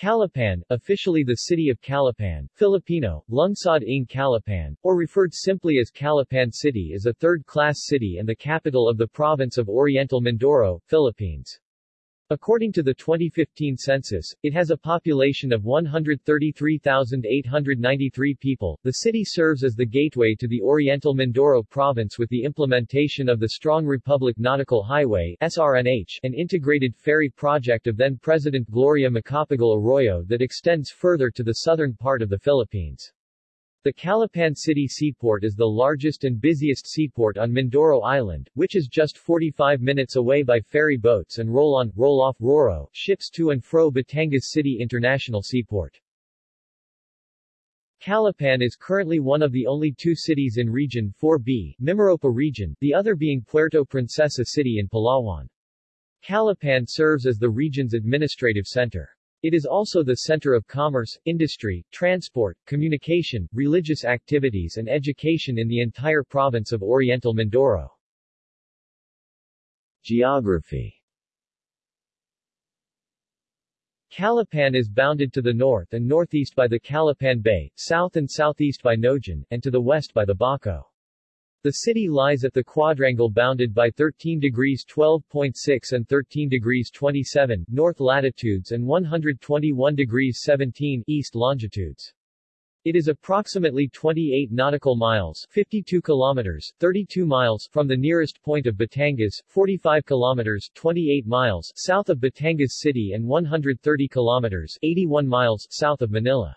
Calapan, officially the city of Calapan, Filipino, Lungsod ng Calapan, or referred simply as Calapan City is a third-class city and the capital of the province of Oriental Mindoro, Philippines. According to the 2015 census, it has a population of 133,893 people. The city serves as the gateway to the Oriental Mindoro province with the implementation of the Strong Republic Nautical Highway SRNH, an integrated ferry project of then-President Gloria Macapagal Arroyo that extends further to the southern part of the Philippines. The Calapan City Seaport is the largest and busiest seaport on Mindoro Island, which is just 45 minutes away by ferry boats and roll-on, roll-off RoRo ships to and fro Batangas City International Seaport. Calapan is currently one of the only two cities in Region 4B, Mimaropa region, the other being Puerto Princesa City in Palawan. Calapan serves as the region's administrative center. It is also the center of commerce, industry, transport, communication, religious activities and education in the entire province of Oriental Mindoro. Geography Calapan is bounded to the north and northeast by the Calapan Bay, south and southeast by Naujan, and to the west by the Baco. The city lies at the quadrangle bounded by 13 degrees 12.6 and 13 degrees 27 north latitudes and 121 degrees 17 east longitudes. It is approximately 28 nautical miles 52 kilometers, 32 miles from the nearest point of Batangas, 45 kilometers 28 miles south of Batangas City and 130 kilometers 81 miles south of Manila.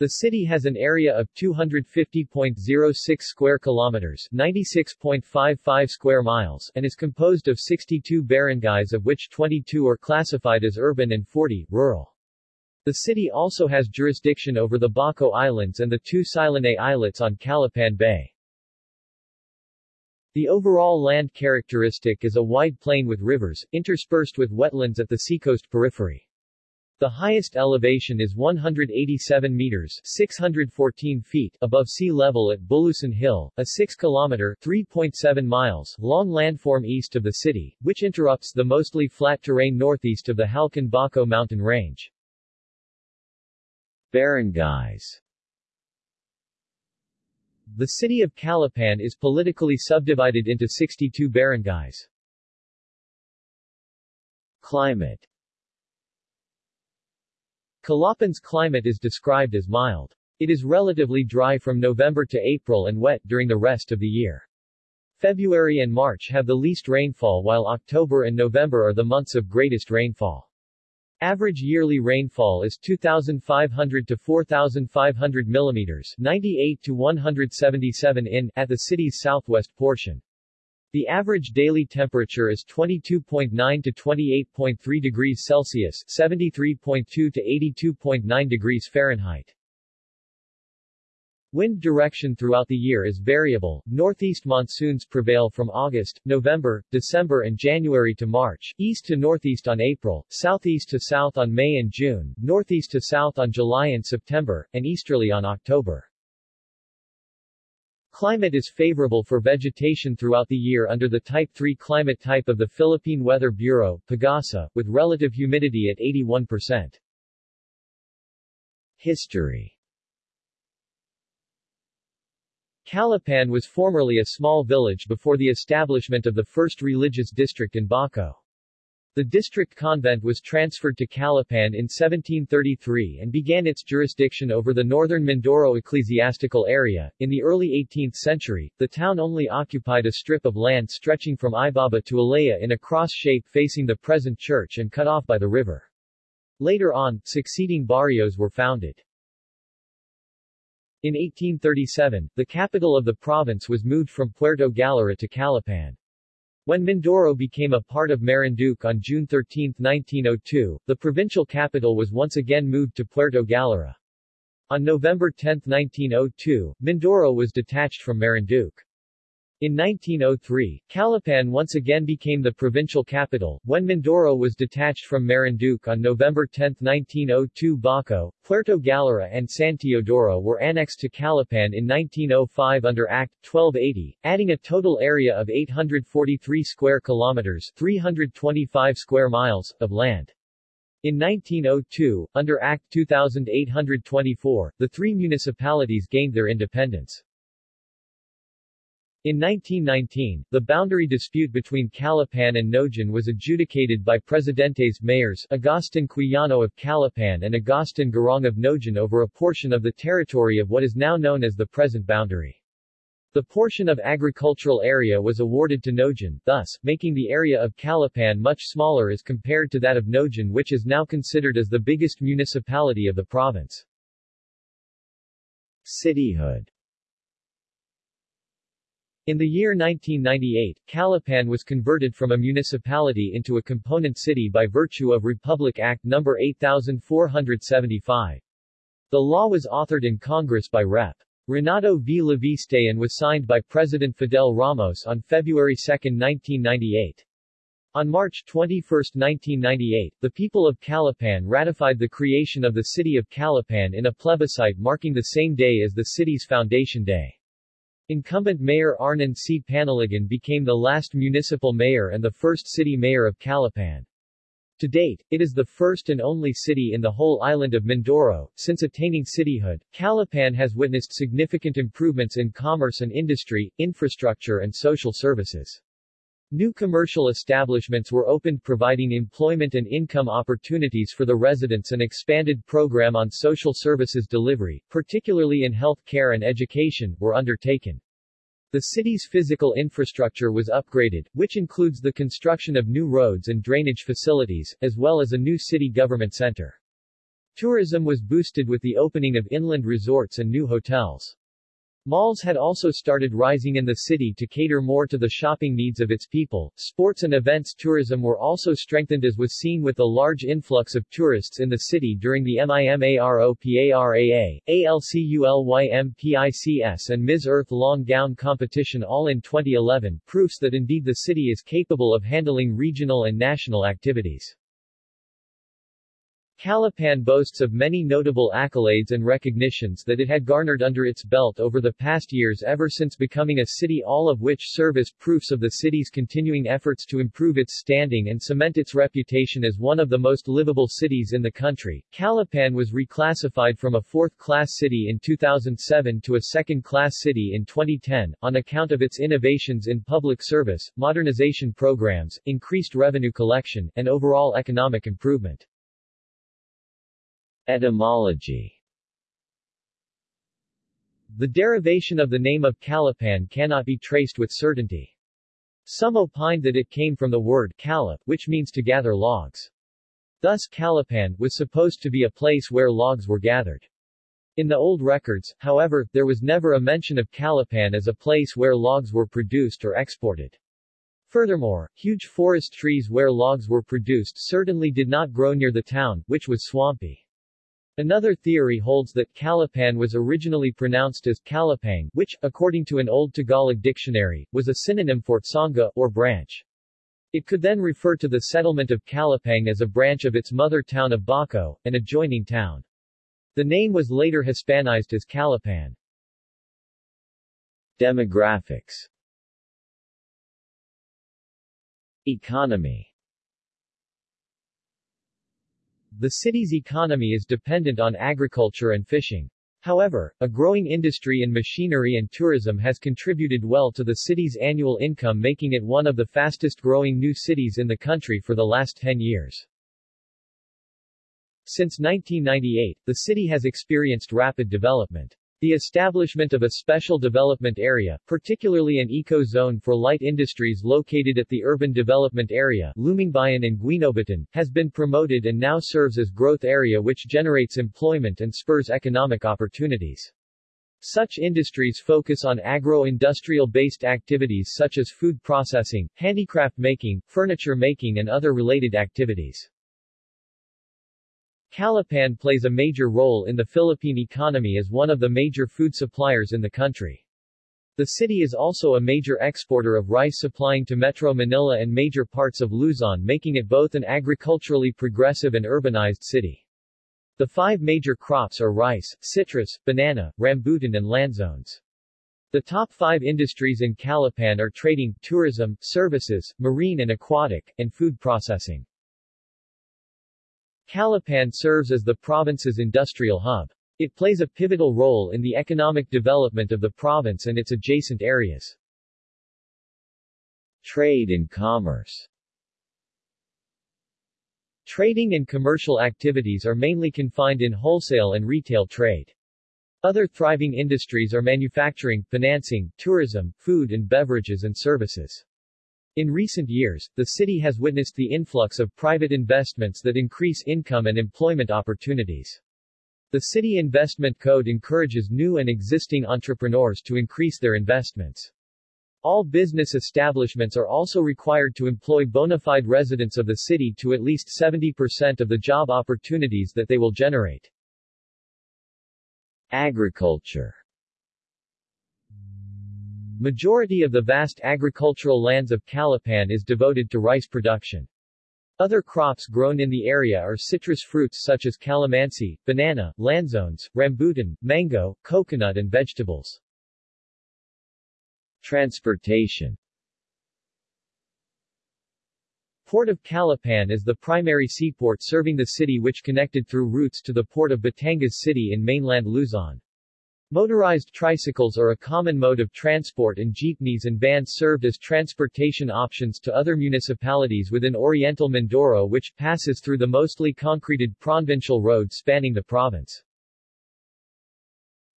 The city has an area of 250.06 square kilometers, 96.55 square miles, and is composed of 62 barangays of which 22 are classified as urban and 40 rural. The city also has jurisdiction over the Baco Islands and the two Silonay islets on Calapan Bay. The overall land characteristic is a wide plain with rivers, interspersed with wetlands at the seacoast periphery. The highest elevation is 187 meters 614 feet above sea level at Bulusan Hill, a 6-kilometer 3.7 miles long landform east of the city, which interrupts the mostly flat terrain northeast of the Halcon Baco mountain range. Barangays The city of Calapan is politically subdivided into 62 barangays. Climate Calapan's climate is described as mild. It is relatively dry from November to April and wet during the rest of the year. February and March have the least rainfall while October and November are the months of greatest rainfall. Average yearly rainfall is 2,500 to 4,500 millimeters 98 to 177 in at the city's southwest portion. The average daily temperature is 22.9 to 28.3 degrees Celsius 73.2 to 82.9 degrees Fahrenheit. Wind direction throughout the year is variable. Northeast monsoons prevail from August, November, December and January to March, east to northeast on April, southeast to south on May and June, northeast to south on July and September, and easterly on October. Climate is favorable for vegetation throughout the year under the Type 3 climate type of the Philippine Weather Bureau, PAGASA, with relative humidity at 81%. History Calapan was formerly a small village before the establishment of the first religious district in Baco. The district convent was transferred to Calapan in 1733 and began its jurisdiction over the northern Mindoro ecclesiastical area. In the early 18th century, the town only occupied a strip of land stretching from Ibaba to Ilaya in a cross shape facing the present church and cut off by the river. Later on, succeeding barrios were founded. In 1837, the capital of the province was moved from Puerto Galera to Calapan. When Mindoro became a part of Marinduque on June 13, 1902, the provincial capital was once again moved to Puerto Galera. On November 10, 1902, Mindoro was detached from Marinduque. In 1903, Calapan once again became the provincial capital, when Mindoro was detached from Marinduque on November 10, 1902 Baco, Puerto Galera and San Teodoro were annexed to Calapan in 1905 under Act 1280, adding a total area of 843 square kilometers 325 square miles of land. In 1902, under Act 2824, the three municipalities gained their independence. In 1919, the boundary dispute between Calapan and Naujan was adjudicated by Presidentes mayors Agustin Quijano of Calapan and Agustin Garong of Naujan over a portion of the territory of what is now known as the present boundary. The portion of agricultural area was awarded to Naujan, thus, making the area of Calapan much smaller as compared to that of Naujan which is now considered as the biggest municipality of the province. Cityhood in the year 1998, Calapan was converted from a municipality into a component city by virtue of Republic Act No. 8475. The law was authored in Congress by Rep. Renato V. Leviste and was signed by President Fidel Ramos on February 2, 1998. On March 21, 1998, the people of Calapan ratified the creation of the city of Calapan in a plebiscite marking the same day as the city's foundation day. Incumbent Mayor Arnan C. Panaligan became the last municipal mayor and the first city mayor of Calapan. To date, it is the first and only city in the whole island of Mindoro. Since attaining cityhood, Calapan has witnessed significant improvements in commerce and industry, infrastructure and social services. New commercial establishments were opened providing employment and income opportunities for the residents An expanded program on social services delivery, particularly in health care and education, were undertaken. The city's physical infrastructure was upgraded, which includes the construction of new roads and drainage facilities, as well as a new city government center. Tourism was boosted with the opening of inland resorts and new hotels. Malls had also started rising in the city to cater more to the shopping needs of its people. Sports and events tourism were also strengthened as was seen with the large influx of tourists in the city during the MIMAROPARAA, ALCULYMPICS and Ms. Earth Long Gown competition all in 2011, proofs that indeed the city is capable of handling regional and national activities. Calapan boasts of many notable accolades and recognitions that it had garnered under its belt over the past years ever since becoming a city all of which serve as proofs of the city's continuing efforts to improve its standing and cement its reputation as one of the most livable cities in the country. Calapan was reclassified from a fourth-class city in 2007 to a second-class city in 2010, on account of its innovations in public service, modernization programs, increased revenue collection, and overall economic improvement. Etymology The derivation of the name of Calapan cannot be traced with certainty. Some opined that it came from the word kalap, which means to gather logs. Thus Calapan was supposed to be a place where logs were gathered. In the old records, however, there was never a mention of Calapan as a place where logs were produced or exported. Furthermore, huge forest trees where logs were produced certainly did not grow near the town, which was swampy. Another theory holds that Calapan was originally pronounced as Calapang, which, according to an old Tagalog dictionary, was a synonym for sangha, or branch. It could then refer to the settlement of Calapang as a branch of its mother town of Baco, an adjoining town. The name was later Hispanized as Calapan. Demographics Economy the city's economy is dependent on agriculture and fishing. However, a growing industry in machinery and tourism has contributed well to the city's annual income making it one of the fastest growing new cities in the country for the last 10 years. Since 1998, the city has experienced rapid development. The establishment of a special development area, particularly an eco-zone for light industries located at the urban development area Lumingbayan and Guinobatan, has been promoted and now serves as growth area which generates employment and spurs economic opportunities. Such industries focus on agro-industrial based activities such as food processing, handicraft making, furniture making and other related activities. Calapan plays a major role in the Philippine economy as one of the major food suppliers in the country. The city is also a major exporter of rice supplying to Metro Manila and major parts of Luzon making it both an agriculturally progressive and urbanized city. The five major crops are rice, citrus, banana, rambutan and lanzones. The top five industries in Calapan are trading, tourism, services, marine and aquatic, and food processing. Calapan serves as the province's industrial hub. It plays a pivotal role in the economic development of the province and its adjacent areas. Trade and commerce Trading and commercial activities are mainly confined in wholesale and retail trade. Other thriving industries are manufacturing, financing, tourism, food and beverages and services. In recent years, the city has witnessed the influx of private investments that increase income and employment opportunities. The City Investment Code encourages new and existing entrepreneurs to increase their investments. All business establishments are also required to employ bona fide residents of the city to at least 70% of the job opportunities that they will generate. Agriculture Majority of the vast agricultural lands of Calapan is devoted to rice production. Other crops grown in the area are citrus fruits such as calamansi, banana, lanzones, rambutan, mango, coconut and vegetables. Transportation Port of Calapan is the primary seaport serving the city which connected through routes to the port of Batangas City in mainland Luzon. Motorized tricycles are a common mode of transport and jeepneys and vans served as transportation options to other municipalities within Oriental Mindoro which passes through the mostly concreted provincial road spanning the province.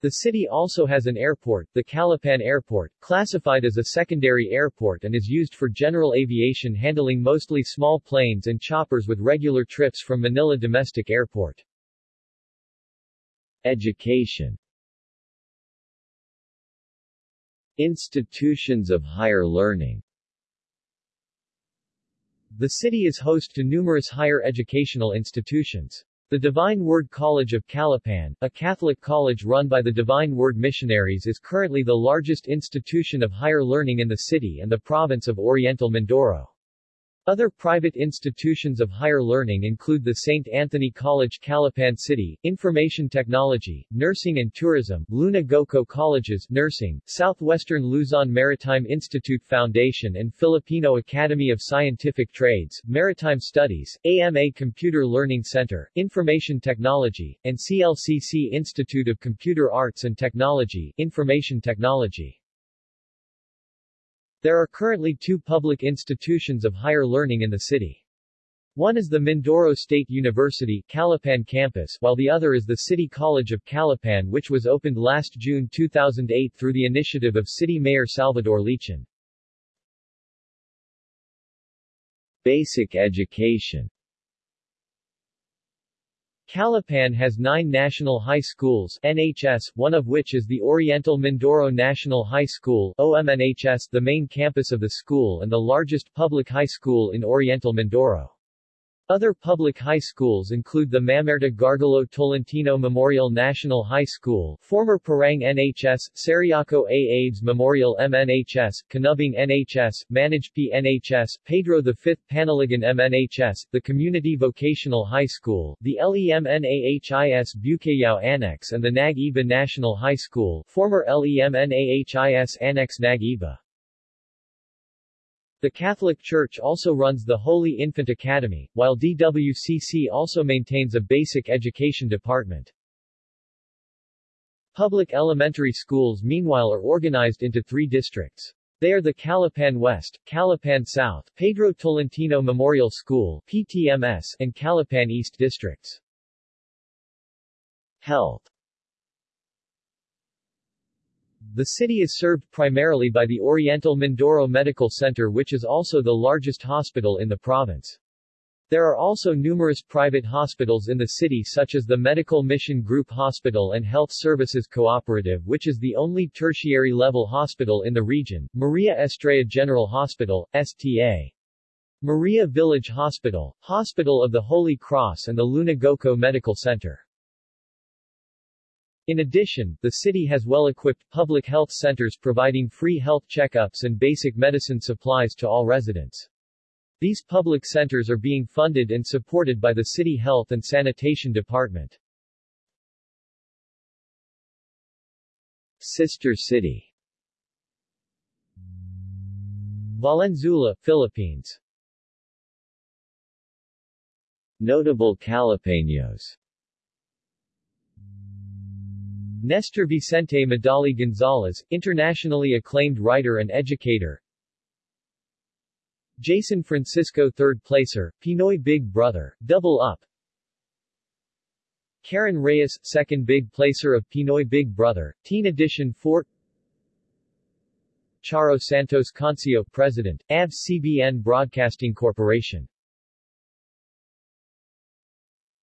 The city also has an airport, the Calapan Airport, classified as a secondary airport and is used for general aviation handling mostly small planes and choppers with regular trips from Manila Domestic Airport. Education Institutions of higher learning The city is host to numerous higher educational institutions. The Divine Word College of Calapan, a Catholic college run by the Divine Word Missionaries is currently the largest institution of higher learning in the city and the province of Oriental Mindoro. Other private institutions of higher learning include the St. Anthony College Calapan City, Information Technology, Nursing and Tourism, Luna Goco Colleges, Nursing, Southwestern Luzon Maritime Institute Foundation and Filipino Academy of Scientific Trades, Maritime Studies, AMA Computer Learning Center, Information Technology, and CLCC Institute of Computer Arts and Technology, Information Technology. There are currently two public institutions of higher learning in the city. One is the Mindoro State University Calapan campus while the other is the City College of Calapan which was opened last June 2008 through the initiative of City Mayor Salvador Leachon. Basic education Calapan has nine national high schools NHS, one of which is the Oriental Mindoro National High School OMNHS, the main campus of the school and the largest public high school in Oriental Mindoro. Other public high schools include the Mamerta Gargalo Tolentino Memorial National High School, former Parang NHS, Sariaco A. Aves Memorial MNHS, Canubing NHS, Managpi NHS, Pedro V. Panaligan MNHS, the Community Vocational High School, the LEMNAHIS Bucayao Annex and the Nag-Iba National High School, former LEMNAHIS Annex Nag-Iba. The Catholic Church also runs the Holy Infant Academy, while DWCC also maintains a basic education department. Public elementary schools meanwhile are organized into three districts. They are the Calapan West, Calapan South, Pedro Tolentino Memorial School PTMS, and Calapan East districts. Health the city is served primarily by the Oriental Mindoro Medical Center which is also the largest hospital in the province. There are also numerous private hospitals in the city such as the Medical Mission Group Hospital and Health Services Cooperative which is the only tertiary-level hospital in the region, Maria Estrella General Hospital, STA. Maria Village Hospital, Hospital of the Holy Cross and the Luna Goco Medical Center. In addition, the city has well-equipped public health centers providing free health checkups and basic medicine supplies to all residents. These public centers are being funded and supported by the City Health and Sanitation Department. Sister City Valenzuela, Philippines Notable Calapeños Nestor Vicente Madali Gonzalez, internationally acclaimed writer and educator. Jason Francisco third placer, Pinoy Big Brother, Double Up. Karen Reyes, second big placer of Pinoy Big Brother, Teen Edition 4 Charo Santos Concio, President, ABS-CBN Broadcasting Corporation.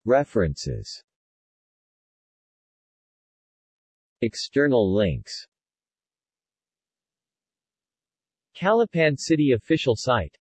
References External links. Calapan City official site